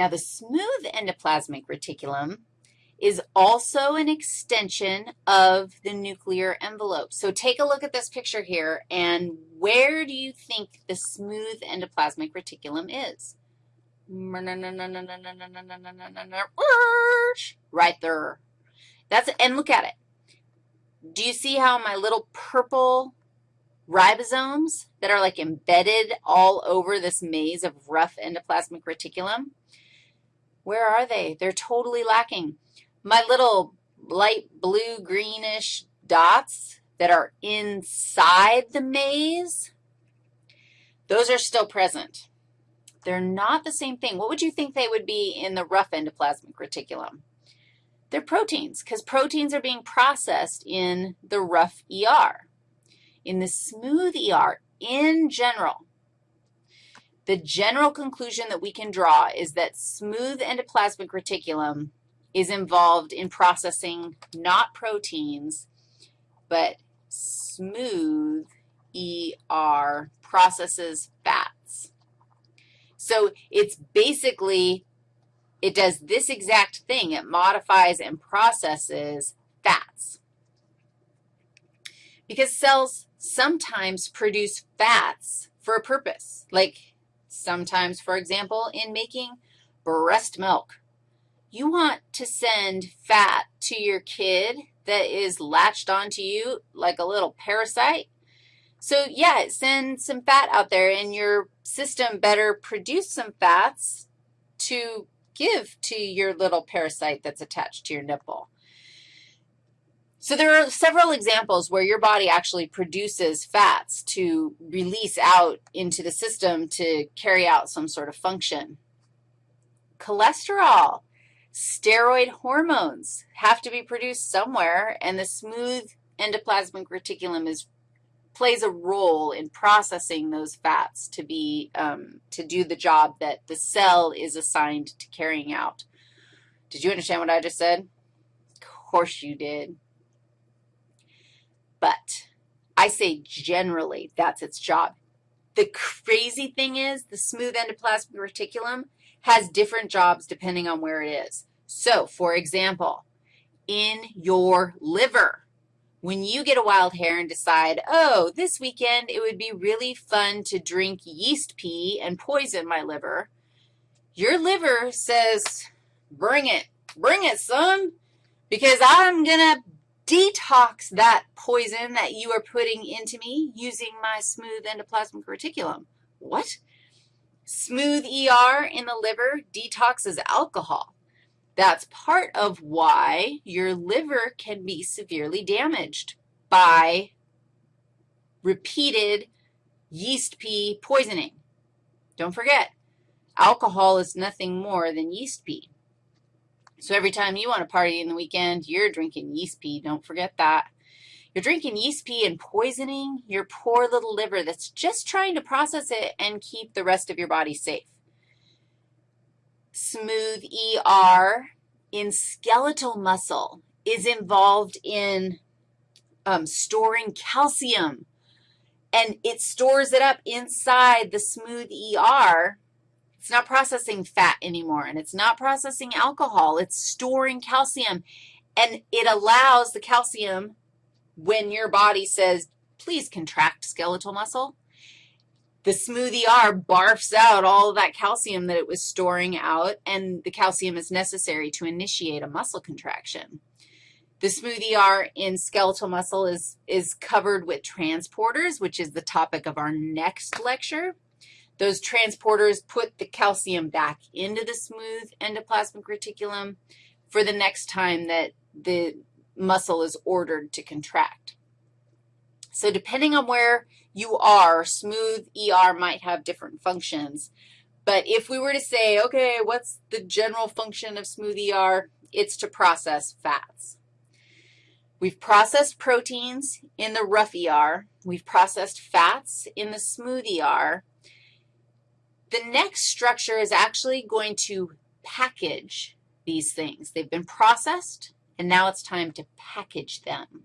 Now, the smooth endoplasmic reticulum is also an extension of the nuclear envelope. So take a look at this picture here, and where do you think the smooth endoplasmic reticulum is? Right there. That's, and look at it. Do you see how my little purple ribosomes that are like embedded all over this maze of rough endoplasmic reticulum? Where are they? They're totally lacking. My little light blue greenish dots that are inside the maze, those are still present. They're not the same thing. What would you think they would be in the rough endoplasmic reticulum? They're proteins because proteins are being processed in the rough ER. In the smooth ER, in general, the general conclusion that we can draw is that smooth endoplasmic reticulum is involved in processing not proteins, but smooth ER processes fats. So it's basically, it does this exact thing. It modifies and processes fats. Because cells sometimes produce fats for a purpose, like sometimes, for example, in making breast milk you want to send fat to your kid that is latched onto you like a little parasite. So, yeah, send some fat out there, and your system better produce some fats to give to your little parasite that's attached to your nipple. So there are several examples where your body actually produces fats to release out into the system to carry out some sort of function. Cholesterol. Steroid hormones have to be produced somewhere, and the smooth endoplasmic reticulum is, plays a role in processing those fats to, be, um, to do the job that the cell is assigned to carrying out. Did you understand what I just said? Of course you did. But I say generally that's its job. The crazy thing is the smooth endoplasmic reticulum has different jobs depending on where it is. So, for example, in your liver, when you get a wild hair and decide, oh, this weekend it would be really fun to drink yeast pee and poison my liver, your liver says, bring it, bring it, son, because I'm going to detox that poison that you are putting into me using my smooth endoplasmic reticulum. What? Smooth ER in the liver detoxes alcohol. That's part of why your liver can be severely damaged by repeated yeast pee poisoning. Don't forget, alcohol is nothing more than yeast pee. So every time you want to party in the weekend, you're drinking yeast pee. Don't forget that. You're drinking yeast pee and poisoning your poor little liver that's just trying to process it and keep the rest of your body safe. Smooth ER in skeletal muscle is involved in um, storing calcium, and it stores it up inside the smooth ER. It's not processing fat anymore, and it's not processing alcohol. It's storing calcium, and it allows the calcium when your body says, please contract skeletal muscle, the smoothie R barfs out all of that calcium that it was storing out, and the calcium is necessary to initiate a muscle contraction. The smoothie R in skeletal muscle is, is covered with transporters, which is the topic of our next lecture. Those transporters put the calcium back into the smooth endoplasmic reticulum for the next time that the muscle is ordered to contract. So depending on where you are, smooth ER might have different functions. But if we were to say, okay, what's the general function of smooth ER? It's to process fats. We've processed proteins in the rough ER. We've processed fats in the smooth ER. The next structure is actually going to package these things. They've been processed, and now it's time to package them.